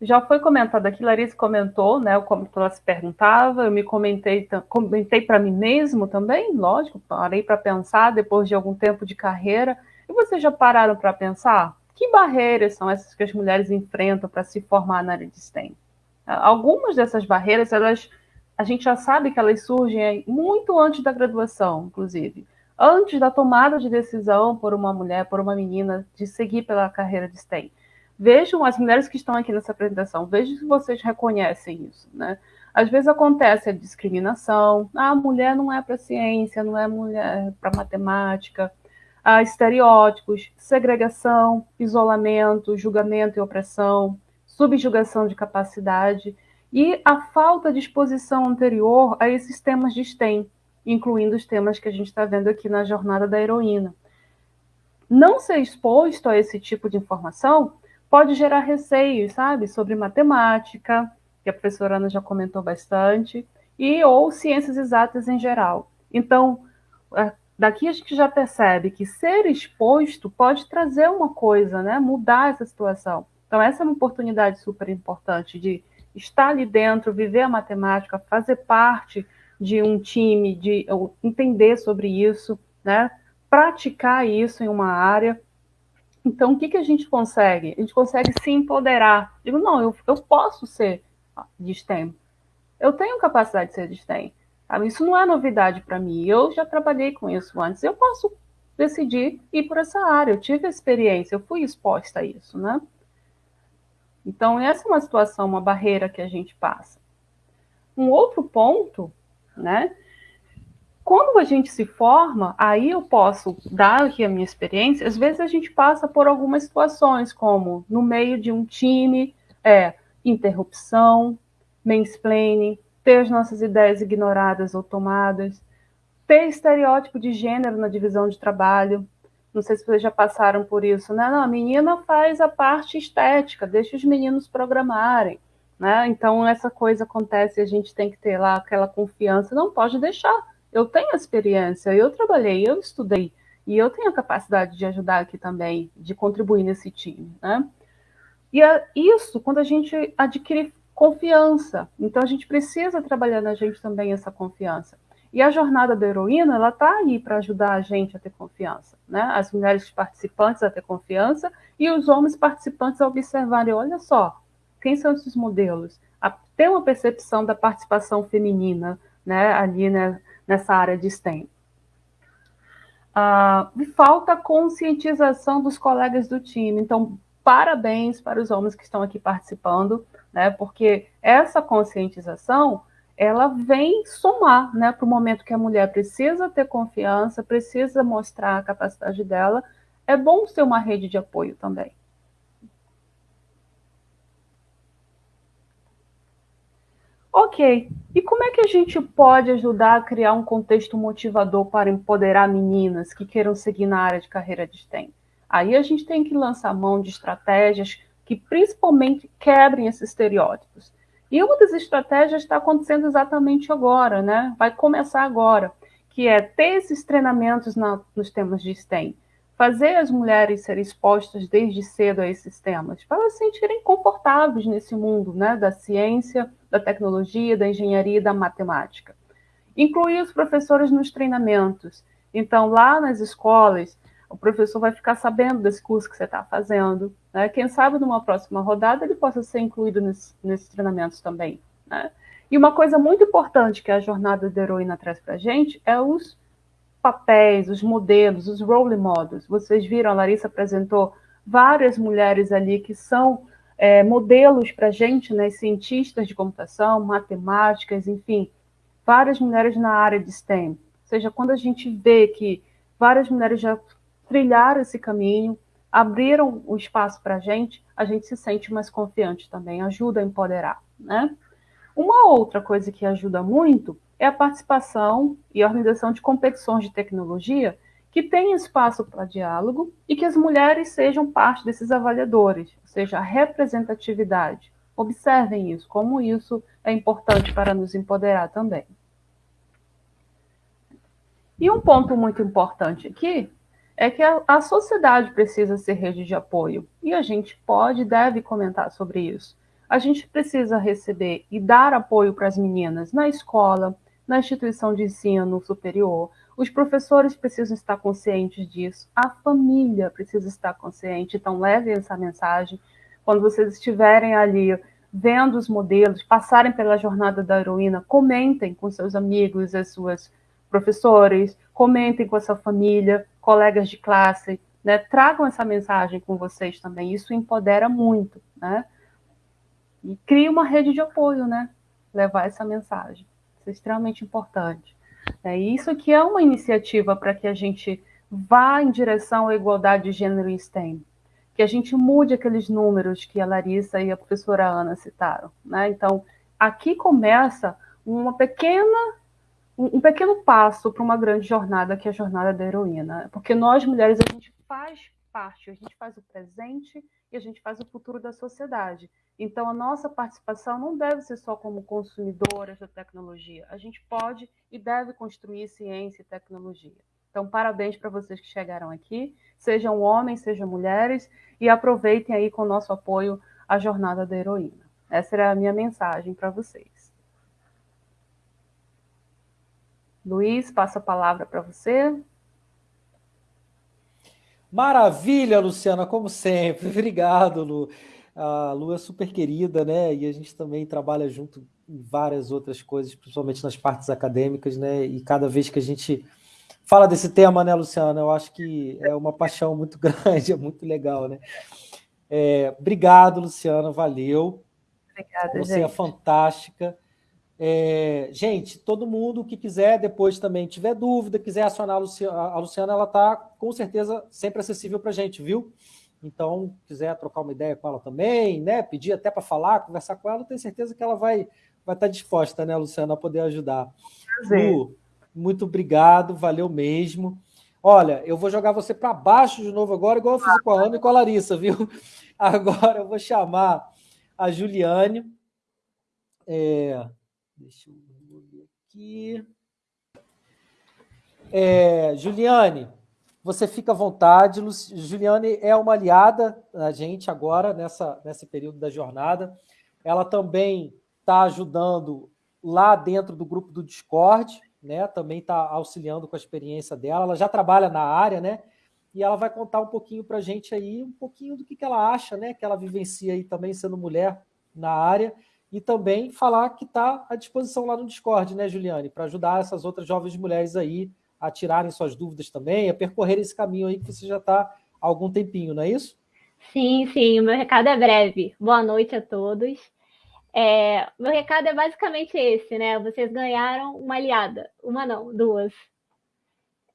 já foi comentado aqui, Larissa comentou, né, como ela se perguntava, eu me comentei, comentei para mim mesmo também, lógico, parei para pensar depois de algum tempo de carreira. E vocês já pararam para pensar que barreiras são essas que as mulheres enfrentam para se formar na área de STEM? Algumas dessas barreiras, elas a gente já sabe que elas surgem muito antes da graduação, inclusive. Antes da tomada de decisão por uma mulher, por uma menina, de seguir pela carreira de STEM. Vejam as mulheres que estão aqui nessa apresentação, vejam se vocês reconhecem isso, né? Às vezes acontece a discriminação, ah, a mulher não é para ciência, não é mulher para matemática, ah, estereótipos, segregação, isolamento, julgamento e opressão, subjugação de capacidade e a falta de exposição anterior a esses temas de STEM, incluindo os temas que a gente está vendo aqui na jornada da heroína. Não ser exposto a esse tipo de informação pode gerar receios, sabe, sobre matemática, que a professora Ana já comentou bastante, e ou ciências exatas em geral. Então, daqui a gente já percebe que ser exposto pode trazer uma coisa, né, mudar essa situação. Então, essa é uma oportunidade super importante de estar ali dentro, viver a matemática, fazer parte de um time, de entender sobre isso, né? praticar isso em uma área. Então, o que, que a gente consegue? A gente consegue se empoderar. Digo, não, eu, eu posso ser de STEM. Eu tenho capacidade de ser de STEM. Isso não é novidade para mim. Eu já trabalhei com isso antes. Eu posso decidir ir por essa área. Eu tive experiência, eu fui exposta a isso, né? Então, essa é uma situação, uma barreira que a gente passa. Um outro ponto, né? Quando a gente se forma, aí eu posso dar aqui a minha experiência, às vezes a gente passa por algumas situações, como no meio de um time, é interrupção, mansplaining, ter as nossas ideias ignoradas ou tomadas, ter estereótipo de gênero na divisão de trabalho, não sei se vocês já passaram por isso, né? Não, a menina faz a parte estética, deixa os meninos programarem, né? Então essa coisa acontece, a gente tem que ter lá aquela confiança, não pode deixar. Eu tenho experiência, eu trabalhei, eu estudei e eu tenho a capacidade de ajudar aqui também, de contribuir nesse time, né? E é isso quando a gente adquire confiança. Então a gente precisa trabalhar na gente também essa confiança. E a jornada da heroína, ela está aí para ajudar a gente a ter confiança, né? As mulheres participantes a ter confiança e os homens participantes a observarem, olha só, quem são esses modelos? A ter uma percepção da participação feminina, né, ali né, nessa área de STEM. Ah, falta conscientização dos colegas do time. Então, parabéns para os homens que estão aqui participando, né, porque essa conscientização ela vem somar né, para o momento que a mulher precisa ter confiança, precisa mostrar a capacidade dela. É bom ter uma rede de apoio também. Ok, e como é que a gente pode ajudar a criar um contexto motivador para empoderar meninas que queiram seguir na área de carreira de STEM? Aí a gente tem que lançar mão de estratégias que principalmente quebrem esses estereótipos. E uma das estratégias está acontecendo exatamente agora, né? Vai começar agora, que é ter esses treinamentos na, nos temas de STEM, fazer as mulheres serem expostas desde cedo a esses temas, para elas se sentirem confortáveis nesse mundo, né? Da ciência, da tecnologia, da engenharia e da matemática. Incluir os professores nos treinamentos. Então, lá nas escolas, o professor vai ficar sabendo desse curso que você está fazendo. Né? Quem sabe numa próxima rodada ele possa ser incluído nesse, nesses treinamentos também. Né? E uma coisa muito importante que a jornada da heroína traz para a gente é os papéis, os modelos, os role models. Vocês viram, a Larissa apresentou várias mulheres ali que são é, modelos para a gente, né, cientistas de computação, matemáticas, enfim, várias mulheres na área de STEM. Ou seja, quando a gente vê que várias mulheres já trilharam esse caminho, abriram o espaço para a gente, a gente se sente mais confiante também, ajuda a empoderar, né? Uma outra coisa que ajuda muito é a participação e a organização de competições de tecnologia que tem espaço para diálogo e que as mulheres sejam parte desses avaliadores, ou seja, a representatividade. Observem isso, como isso é importante para nos empoderar também. E um ponto muito importante aqui é que a, a sociedade precisa ser rede de apoio. E a gente pode e deve comentar sobre isso. A gente precisa receber e dar apoio para as meninas na escola, na instituição de ensino superior. Os professores precisam estar conscientes disso. A família precisa estar consciente. Então, levem essa mensagem. Quando vocês estiverem ali vendo os modelos, passarem pela jornada da heroína, comentem com seus amigos, as suas professores, comentem com a sua família, colegas de classe, né? Tragam essa mensagem com vocês também. Isso empodera muito, né? E cria uma rede de apoio, né? Levar essa mensagem. Isso é extremamente importante. É, isso aqui é uma iniciativa para que a gente vá em direção à igualdade de gênero em STEM. Que a gente mude aqueles números que a Larissa e a professora Ana citaram. Né? Então, aqui começa uma pequena um pequeno passo para uma grande jornada, que é a jornada da heroína. Porque nós, mulheres, a gente faz parte, a gente faz o presente e a gente faz o futuro da sociedade. Então, a nossa participação não deve ser só como consumidoras da tecnologia. A gente pode e deve construir ciência e tecnologia. Então, parabéns para vocês que chegaram aqui, sejam homens, sejam mulheres, e aproveitem aí com o nosso apoio a jornada da heroína. Essa era a minha mensagem para vocês. Luiz, passo a palavra para você. Maravilha, Luciana, como sempre. Obrigado, Lu. A Lu é super querida, né? E a gente também trabalha junto em várias outras coisas, principalmente nas partes acadêmicas, né? E cada vez que a gente fala desse tema, né, Luciana? Eu acho que é uma paixão muito grande, é muito legal, né? É, obrigado, Luciana, valeu. Obrigada, Você gente. é fantástica. É, gente, todo mundo que quiser depois também tiver dúvida, quiser acionar a Luciana, a Luciana ela está com certeza sempre acessível para a gente, viu? Então, quiser trocar uma ideia com ela também, né? Pedir até para falar, conversar com ela, tenho certeza que ela vai vai estar tá disposta, né, Luciana, a poder ajudar. Prazer. Lu, muito obrigado, valeu mesmo. Olha, eu vou jogar você para baixo de novo agora, igual eu fiz com a Ana e com a Larissa, viu? Agora eu vou chamar a Juliane. É, Deixa eu ver aqui. É, Juliane, você fica à vontade. Juliane é uma aliada da gente agora, nessa, nesse período da jornada. Ela também está ajudando lá dentro do grupo do Discord, né? Também está auxiliando com a experiência dela. Ela já trabalha na área, né? E ela vai contar um pouquinho para a gente aí, um pouquinho do que, que ela acha, né? Que ela vivencia aí também sendo mulher na área e também falar que está à disposição lá no Discord, né, Juliane, para ajudar essas outras jovens mulheres aí a tirarem suas dúvidas também, a percorrer esse caminho aí que você já está há algum tempinho, não é isso? Sim, sim, o meu recado é breve. Boa noite a todos. É, meu recado é basicamente esse, né? Vocês ganharam uma aliada, uma não, duas.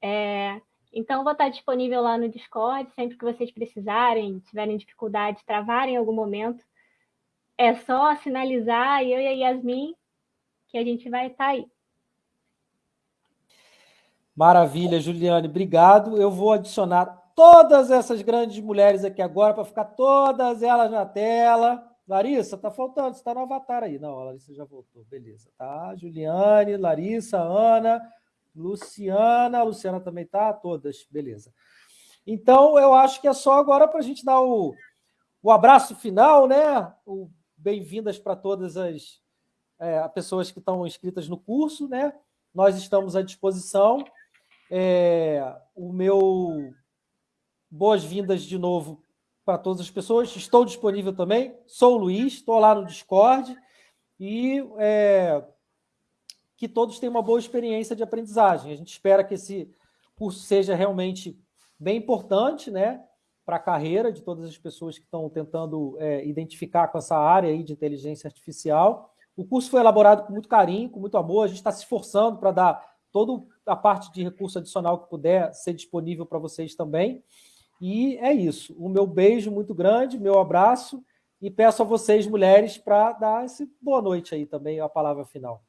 É, então, vou estar disponível lá no Discord, sempre que vocês precisarem, tiverem dificuldade, travarem em algum momento, é só sinalizar eu e a Yasmin que a gente vai estar tá aí. Maravilha, Juliane, obrigado. Eu vou adicionar todas essas grandes mulheres aqui agora, para ficar todas elas na tela. Larissa, tá faltando, você está no avatar aí. Não, a Larissa já voltou, beleza. Tá? Juliane, Larissa, Ana, Luciana, a Luciana também tá, todas, beleza. Então, eu acho que é só agora para a gente dar o, o abraço final, né? Bem-vindas para todas as é, pessoas que estão inscritas no curso, né? Nós estamos à disposição. É, o meu boas-vindas de novo para todas as pessoas. Estou disponível também. Sou o Luiz, estou lá no Discord e é, que todos tenham uma boa experiência de aprendizagem. A gente espera que esse curso seja realmente bem importante, né, para a carreira de todas as pessoas que estão tentando é, identificar com essa área aí de inteligência artificial. O curso foi elaborado com muito carinho, com muito amor. A gente está se esforçando para dar toda a parte de recurso adicional que puder ser disponível para vocês também. E é isso. O meu beijo muito grande, meu abraço, e peço a vocês, mulheres, para dar esse boa noite aí também, a palavra final.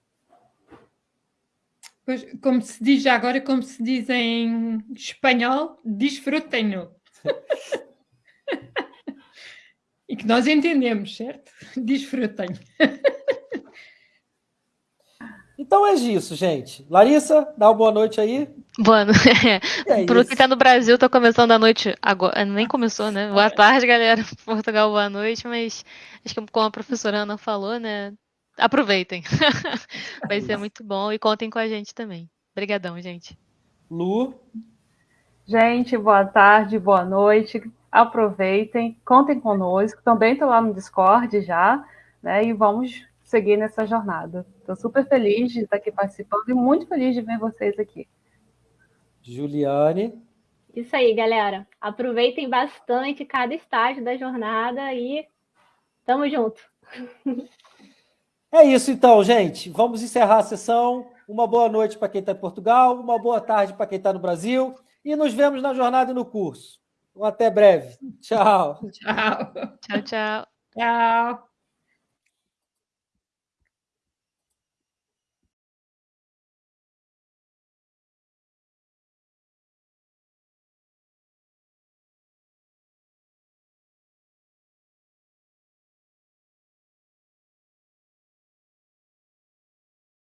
Pois, como se diz agora, como se diz em espanhol, desfrutem-no. e que nós entendemos, certo? Desfrutem. Então é isso, gente. Larissa, dá uma boa noite aí. Boa noite. É Pro que tá no Brasil, tá começando a noite agora. Nem começou, né? Boa tarde, galera. Portugal, boa noite, mas acho que como a professora Ana falou, né? Aproveitem. Vai ser muito bom e contem com a gente também. Obrigadão, gente. Lu. Gente, boa tarde, boa noite. Aproveitem, contem conosco. Também estou lá no Discord já, né? E vamos seguir nessa jornada. Estou super feliz de estar aqui participando e muito feliz de ver vocês aqui. Juliane. Isso aí, galera. Aproveitem bastante cada estágio da jornada e tamo junto. É isso então, gente. Vamos encerrar a sessão. Uma boa noite para quem está em Portugal, uma boa tarde para quem está no Brasil e nos vemos na jornada e no curso. Até breve. Tchau. Tchau. Tchau, tchau. Tchau.